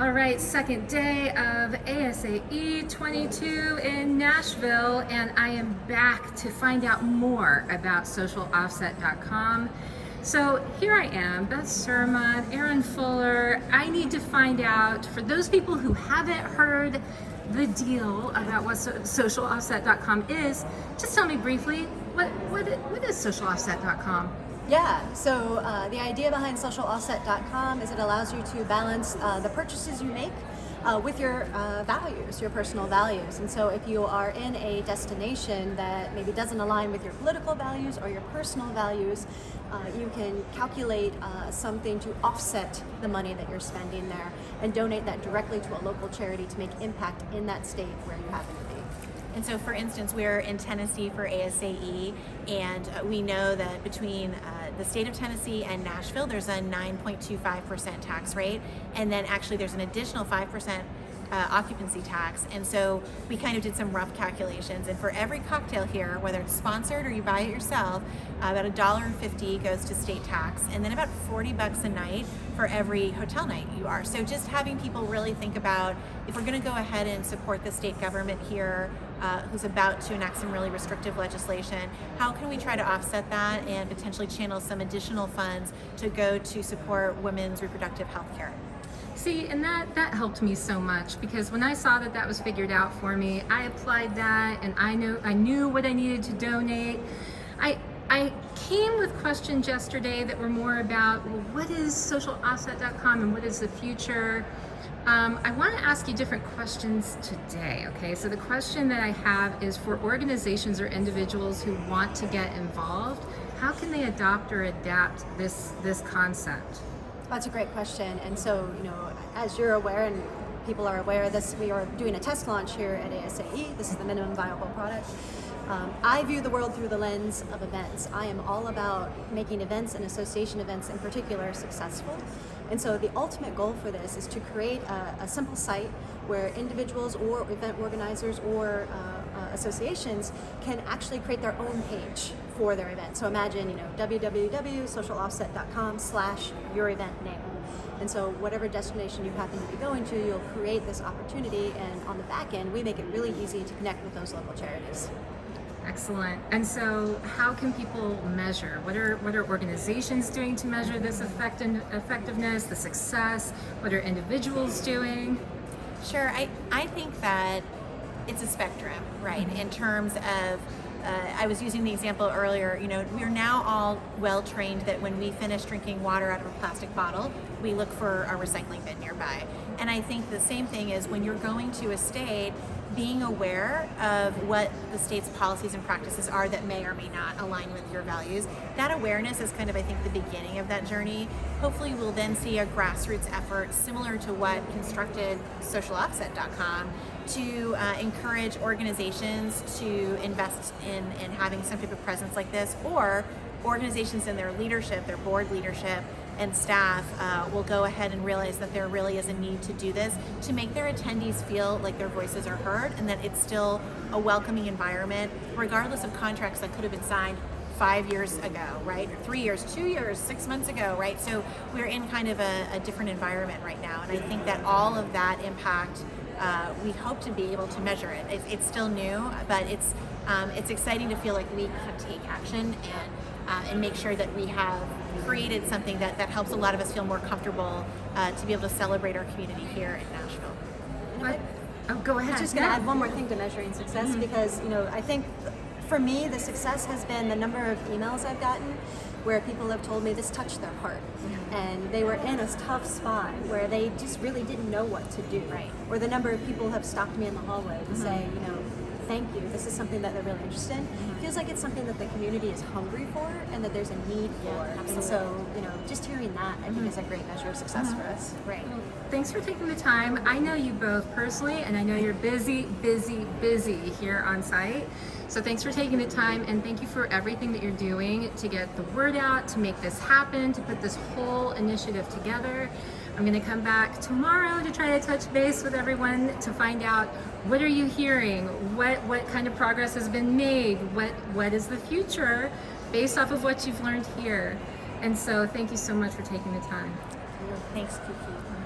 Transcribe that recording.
All right, second day of ASAE 22 in Nashville, and I am back to find out more about socialoffset.com. So here I am, Beth Surmont, Aaron Fuller. I need to find out, for those people who haven't heard the deal about what so socialoffset.com is, just tell me briefly, what, what, what is socialoffset.com? Yeah, so uh, the idea behind socialoffset.com is it allows you to balance uh, the purchases you make uh, with your uh, values, your personal values. And so if you are in a destination that maybe doesn't align with your political values or your personal values, uh, you can calculate uh, something to offset the money that you're spending there and donate that directly to a local charity to make impact in that state where you happen to be. And so for instance, we're in Tennessee for ASAE and uh, we know that between uh, the state of Tennessee and Nashville, there's a 9.25% tax rate. And then actually there's an additional 5% uh, occupancy tax. And so we kind of did some rough calculations. And for every cocktail here, whether it's sponsored or you buy it yourself, uh, about a dollar and fifty goes to state tax, and then about 40 bucks a night for every hotel night you are. So just having people really think about if we're going to go ahead and support the state government here, uh, who's about to enact some really restrictive legislation, how can we try to offset that and potentially channel some additional funds to go to support women's reproductive health care? See, and that, that helped me so much because when I saw that that was figured out for me, I applied that and I know I knew what I needed to donate. I, I came with questions yesterday that were more about well, what is socialoffset.com and what is the future? Um, I want to ask you different questions today, okay? So the question that I have is for organizations or individuals who want to get involved, how can they adopt or adapt this, this concept? That's a great question. And so, you know, as you're aware and people are aware this, we are doing a test launch here at ASAE. This is the minimum viable product. Um, I view the world through the lens of events. I am all about making events and association events in particular successful. And so the ultimate goal for this is to create a, a simple site where individuals or event organizers or uh, uh, associations can actually create their own page for their event. So imagine, you know, www.socialoffset.com slash your event name. And so whatever destination you happen to be going to, you'll create this opportunity and on the back end, we make it really easy to connect with those local charities. Excellent. And so how can people measure? What are, what are organizations doing to measure this effect and effectiveness, the success? What are individuals doing? Sure, I, I think that it's a spectrum, right, mm -hmm. in terms of uh, I was using the example earlier, you know, we're now all well trained that when we finish drinking water out of a plastic bottle, we look for a recycling bin nearby. And I think the same thing is when you're going to a state, being aware of what the state's policies and practices are that may or may not align with your values. That awareness is kind of, I think, the beginning of that journey. Hopefully we'll then see a grassroots effort similar to what constructed socialoffset.com to uh, encourage organizations to invest in, in having some type of presence like this or organizations in their leadership, their board leadership and staff uh, will go ahead and realize that there really is a need to do this to make their attendees feel like their voices are heard and that it's still a welcoming environment regardless of contracts that could have been signed five years ago, right? Three years, two years, six months ago, right? So we're in kind of a, a different environment right now. And I think that all of that impact uh, we hope to be able to measure it. It's, it's still new, but it's um, it's exciting to feel like we can take action and uh, and make sure that we have created something that, that helps a lot of us feel more comfortable uh, to be able to celebrate our community here in Nashville. What? Oh, go ahead. I'm just going to add one more thing to measuring success mm -hmm. because you know I think for me the success has been the number of emails I've gotten where people have told me this touched their heart and they were in a tough spot where they just really didn't know what to do. Right. Or the number of people have stopped me in the hallway to mm -hmm. say, you know, thank you, this is something that they're really interested in. Mm -hmm. Feels like it's something that the community is hungry for and that there's a need for. Yeah, and so, you know, just hearing that I think mm -hmm. is a great measure of success for us. Right. Thanks for taking the time. I know you both personally and I know you're busy, busy, busy here on site. So thanks for taking the time and thank you for everything that you're doing to get the word out, to make this happen, to put this whole initiative together. I'm gonna come back tomorrow to try to touch base with everyone to find out what are you hearing, what, what kind of progress has been made, what, what is the future based off of what you've learned here. And so thank you so much for taking the time. Thanks, Kiki.